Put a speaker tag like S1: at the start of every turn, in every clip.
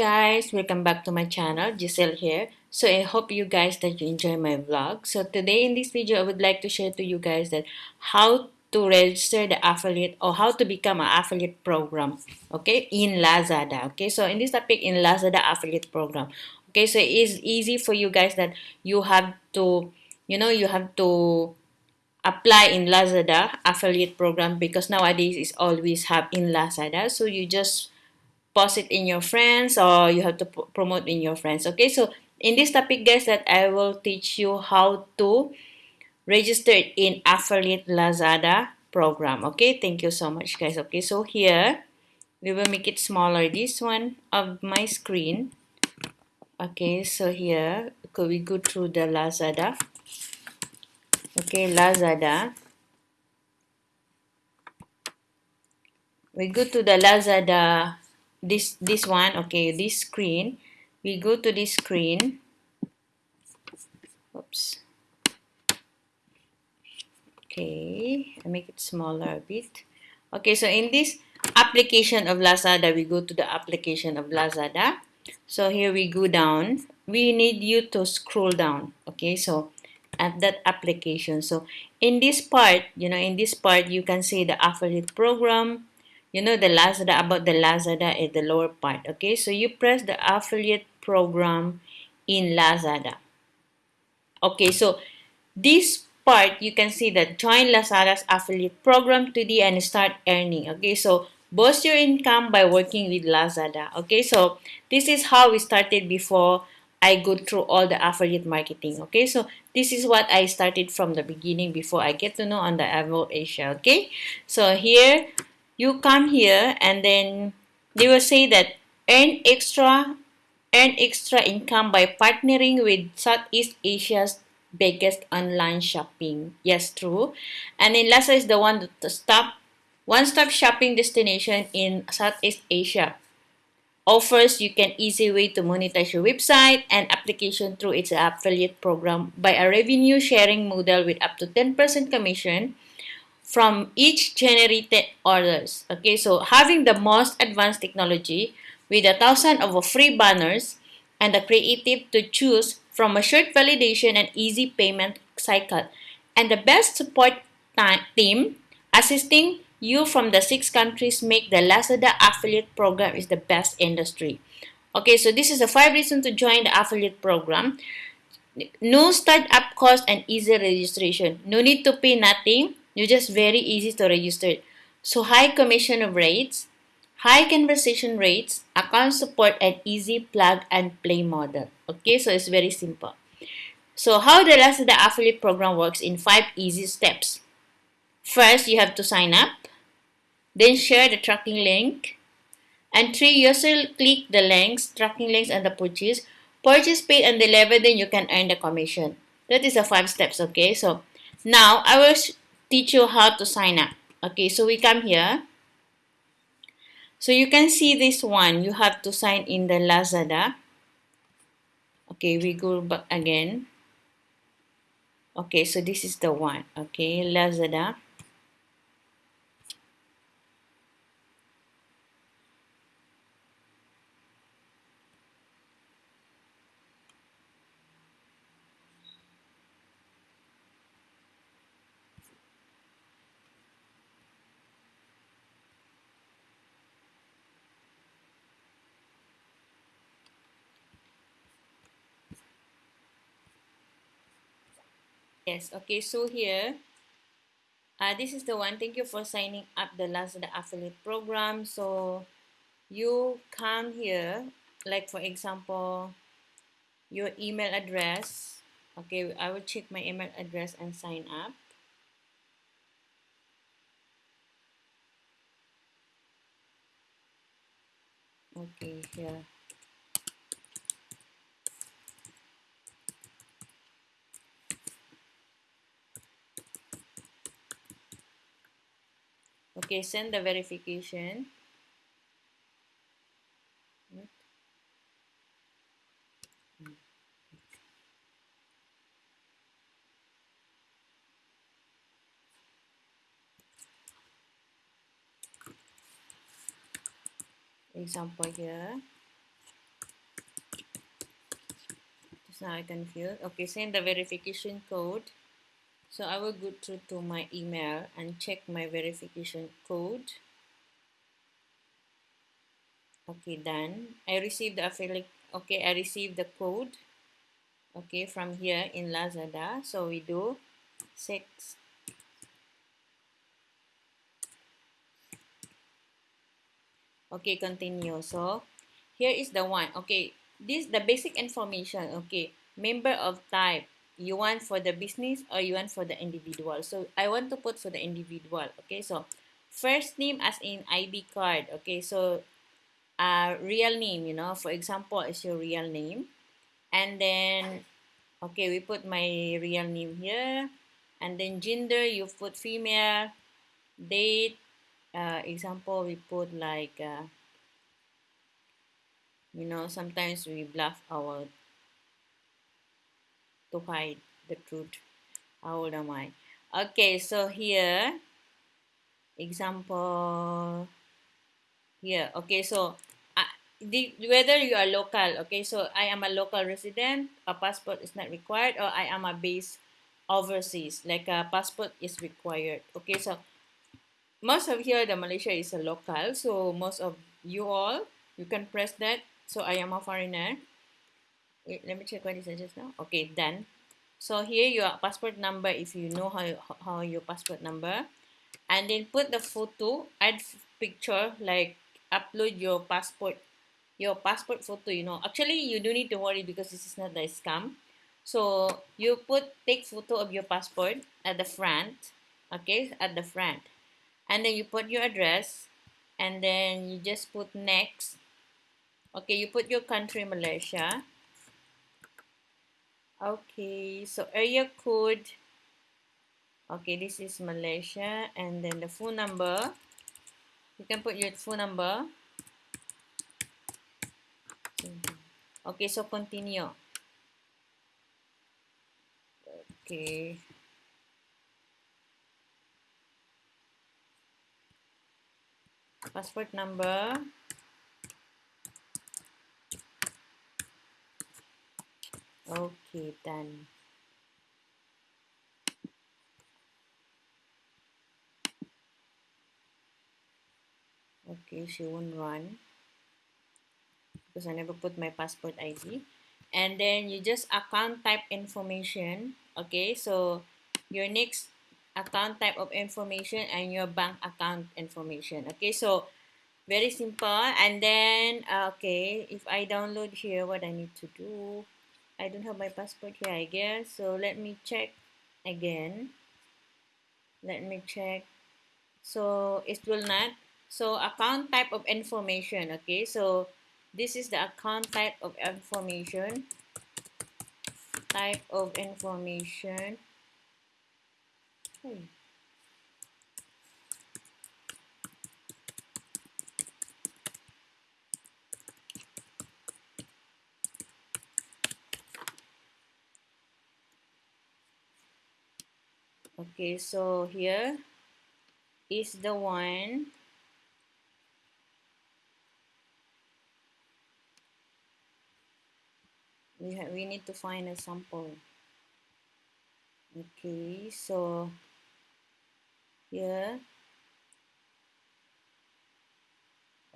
S1: guys, welcome back to my channel, Giselle here. So I hope you guys that you enjoy my vlog. So today in this video, I would like to share to you guys that how to register the affiliate or how to become an affiliate program, okay, in Lazada. Okay, so in this topic in Lazada affiliate program. Okay, so it is easy for you guys that you have to, you know, you have to apply in Lazada affiliate program because nowadays it's always have in Lazada. So you just post it in your friends or you have to promote in your friends okay? So in this topic guys that I will teach you how to register in affiliate Lazada program okay? Thank you so much guys okay? So here we will make it smaller. This one of my screen okay? So here okay, we go through the Lazada? Okay Lazada. We go to the Lazada this this one okay this screen. We go to this screen. Oops. Okay I make it smaller a bit. Okay so in this application of Lazada we go to the application of Lazada. So here we go down. We need you to scroll down okay so at that application. So in this part you know in this part you can see the affiliate program you know the Lazada about the Lazada at the lower part okay? So you press the affiliate program in Lazada. Okay so this part you can see that join Lazada's affiliate program today and start earning okay? So boost your income by working with Lazada okay? So this is how we started before I go through all the affiliate marketing okay? So this is what I started from the beginning before I get to know on the Evo Asia okay? So here you come here and then they will say that earn extra earn extra income by partnering with Southeast Asia's biggest online shopping. Yes, true. And then Lazada is the one to stop one-stop shopping destination in Southeast Asia. Offers you can easy way to monetize your website and application through its affiliate program by a revenue sharing model with up to 10% commission from each generated orders. Okay, so having the most advanced technology with a thousand of free banners and the creative to choose from a short validation and easy payment cycle and the best support team assisting you from the six countries make the Lazada affiliate program is the best industry. Okay, so this is the five reasons to join the affiliate program. No startup cost and easy registration. No need to pay nothing you just very easy to register. So high commission of rates, high conversation rates, account support, and easy plug and play model. Okay, so it's very simple. So how the Lazada affiliate program works in five easy steps. First, you have to sign up, then share the tracking link, and three, you also click the links, tracking links, and the purchase. Purchase paid and delivered, then you can earn the commission. That is the five steps. Okay, so now I will teach you how to sign up. Okay, so we come here. So you can see this one. You have to sign in the Lazada. Okay, we go back again. Okay, so this is the one. Okay, Lazada. Yes, okay, so here, uh, this is the one. Thank you for signing up the Lazada affiliate program. So you come here, like for example, your email address. Okay, I will check my email address and sign up. Okay, here. Okay, send the verification. Example here. Just now I can feel. Okay, send the verification code so I will go through to my email and check my verification code. Okay done. I received the affiliate okay I received the code okay from here in Lazada. So we do six. Okay continue. So here is the one. Okay this the basic information okay member of type you want for the business or you want for the individual. So I want to put for the individual okay? So first name as in ID card okay? So uh, real name you know? For example is your real name. And then okay we put my real name here. And then gender you put female. Date uh, example we put like uh, you know sometimes we bluff our to hide the truth how old am I okay so here example here okay so the, whether you are local, okay, so I am a local resident, a passport is not required, or I am a base overseas, like a passport is required. Okay, so most of here, the Malaysia is a local, so most of you all, you can press that. So I am a foreigner. Let me check what is it just now. Okay, done. So here your passport number, if you know how, how your passport number, and then put the photo, add picture, like upload your passport your passport photo you know. Actually you don't need to worry because this is not a scam. So you put take photo of your passport at the front okay at the front. And then you put your address and then you just put next. Okay you put your country Malaysia okay so area code okay this is Malaysia and then the phone number you can put your phone number Okay, so continue. Okay. Passport number. Okay, done. Okay, she won't run because I never put my passport ID and then you just account type information okay? So your next account type of information and your bank account information okay? So very simple. And then uh, okay if I download here what I need to do I don't have my passport here I guess. So let me check again. Let me check. So it will not. So account type of information okay? So this is the account type of information. Type of information. Hmm. Okay so here is the one. We have we need to find a sample. Okay so here.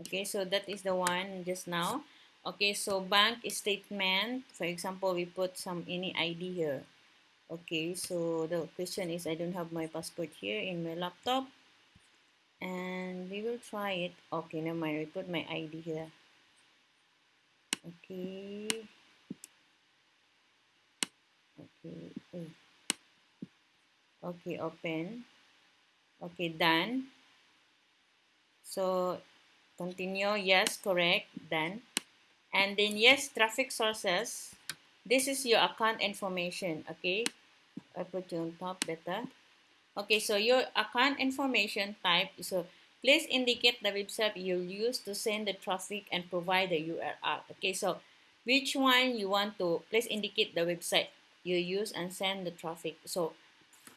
S1: Okay so that is the one just now. Okay so bank statement. For example we put some any ID here okay so the question is I don't have my passport here in my laptop. And we will try it. Okay never mind. We put my ID here. Okay. Okay okay open. Okay done. So continue. Yes correct. Done. And then yes traffic sources this is your account information okay? I put you on top better. Okay so your account information type so please indicate the website you use to send the traffic and provide the URL okay? So which one you want to please indicate the website you use and send the traffic. So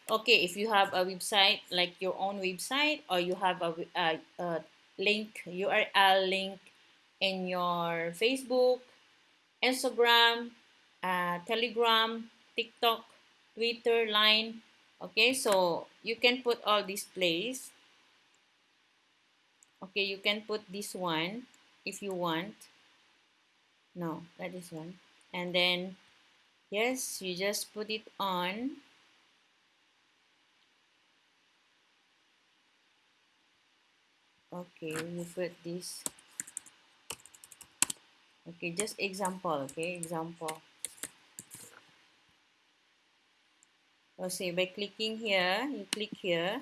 S1: okay if you have a website like your own website or you have a, a, a link url link in your facebook instagram uh, Telegram, TikTok, Twitter, Line. Okay, so you can put all these place. Okay, you can put this one if you want. No, that is one. And then, yes, you just put it on. Okay, you put this. Okay, just example, okay, example. So see, by clicking here, you click here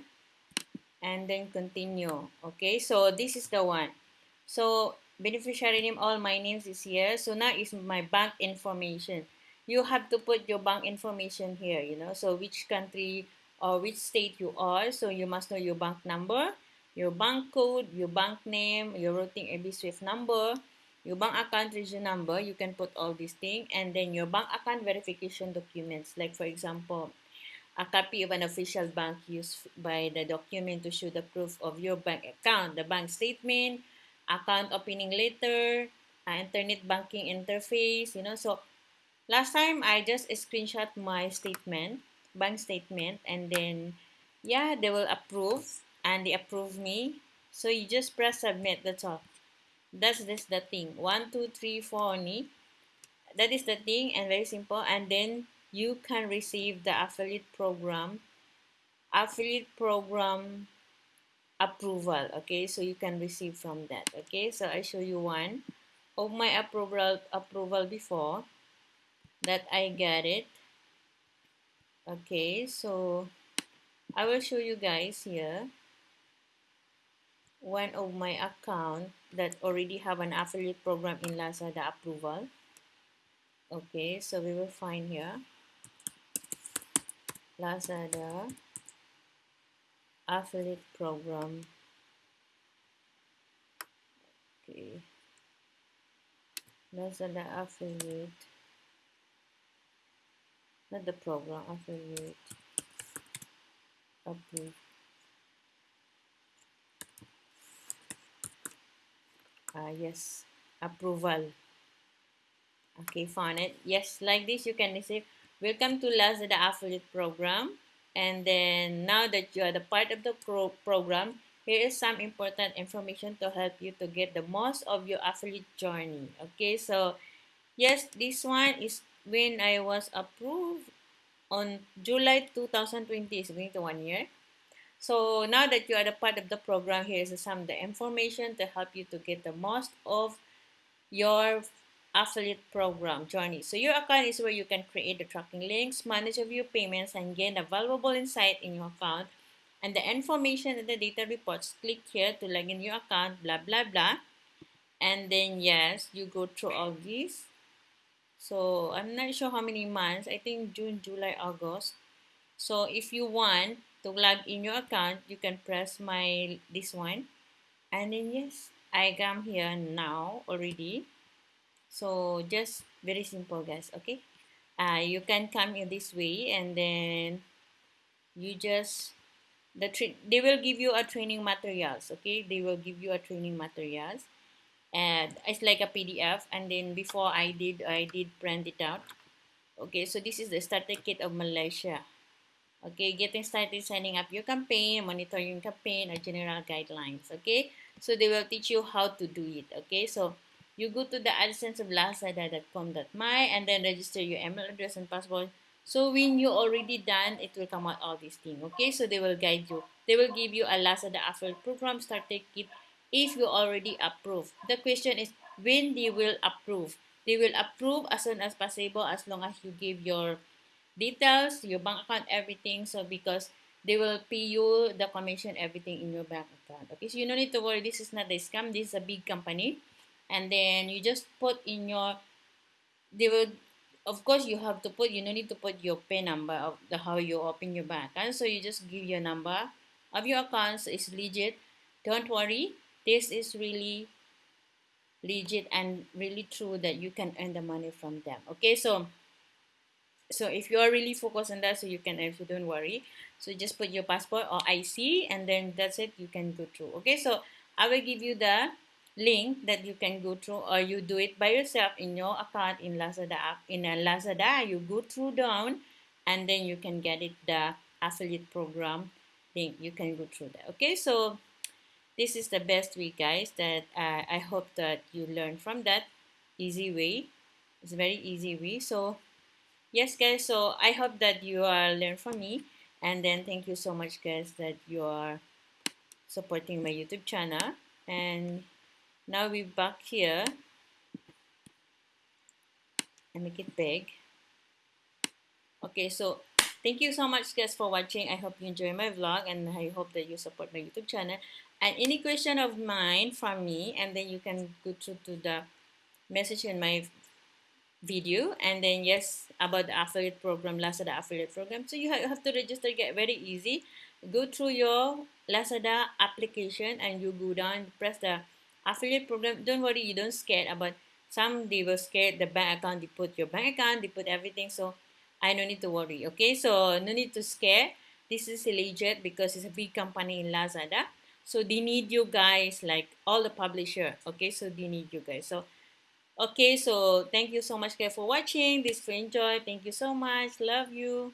S1: and then continue. Okay, so this is the one. So beneficiary name, all my names is here. So now is my bank information. You have to put your bank information here, you know, so which country or which state you are. So you must know your bank number, your bank code, your bank name, your routing AB Swift number, your bank account region number. You can put all these things and then your bank account verification documents. Like for example, a copy of an official bank used by the document to show the proof of your bank account, the bank statement, account opening letter, uh, internet banking interface, you know. So last time I just screenshot my statement, bank statement, and then yeah, they will approve and they approve me. So you just press submit, that's all. That's just the thing. One, two, three, four only. That is the thing and very simple. And then you can receive the affiliate program affiliate program approval okay? So you can receive from that okay? So I show you one of my approval approval before that I get it okay? So I will show you guys here one of my account that already have an affiliate program in Lazada approval okay? So we will find here Lazada affiliate program. Okay. Lazada affiliate. Not the program affiliate. Approve ah yes. Approval. Okay found it. Yes like this you can receive Welcome to Lazada Affiliate Program. And then now that you are the part of the pro program, here is some important information to help you to get the most of your affiliate journey. Okay, so yes, this one is when I was approved on July 2020 is going to one year. So now that you are the part of the program, here is some of the information to help you to get the most of your affiliate program journey. So your account is where you can create the tracking links, manage your payments, and gain a valuable insight in your account. And the information and the data reports, click here to log in your account, blah, blah, blah. And then, yes, you go through all these. So I'm not sure how many months. I think June, July, August. So if you want to log in your account, you can press my this one. And then, yes, I come here now already so just very simple guys okay? Uh, you can come in this way and then you just the they will give you a training materials okay? They will give you a training materials. And it's like a PDF and then before I did I did print it out okay? So this is the starter kit of Malaysia okay? Getting started signing up your campaign monitoring campaign or general guidelines okay? So they will teach you how to do it okay? So you go to the AdSense of lazada.com.my and then register your email address and password. So when you already done, it will come out all these things. Okay, so they will guide you. They will give you a Lazada affiliate program starter kit if you already approve. The question is when they will approve. They will approve as soon as possible as long as you give your details, your bank account, everything. So because they will pay you the commission, everything in your bank account. Okay, so you don't need to worry. This is not a scam. This is a big company and then you just put in your they will of course you have to put you don't need to put your pin number of the how you open your bank and so you just give your number of your accounts is legit. Don't worry this is really legit and really true that you can earn the money from them. Okay so so if you are really focused on that so you can you don't worry. So just put your passport or IC and then that's it you can go through. Okay so I will give you the link that you can go through or you do it by yourself in your account in Lazada app. In a Lazada you go through down and then you can get it the affiliate program link. You can go through that okay? So this is the best way guys that uh, I hope that you learn from that. Easy way. It's a very easy way. So yes guys so I hope that you are learn from me. And then thank you so much guys that you are supporting my YouTube channel. And now we back here. And make it big. Okay so thank you so much guys for watching. I hope you enjoy my vlog and i hope that you support my youtube channel. And any question of mine from me and then you can go to, to the message in my video. And then yes about the affiliate program lazada affiliate program. So you have to register get very easy. Go through your lazada application and you go down press the affiliate program don't worry you don't scared uh, about some they will scared the bank account they put your bank account they put everything so i don't need to worry okay? So no need to scare. This is legit because it's a big company in lazada. So they need you guys like all the publisher okay? So they need you guys. So okay so thank you so much guys for watching. This for enjoy. Thank you so much. Love you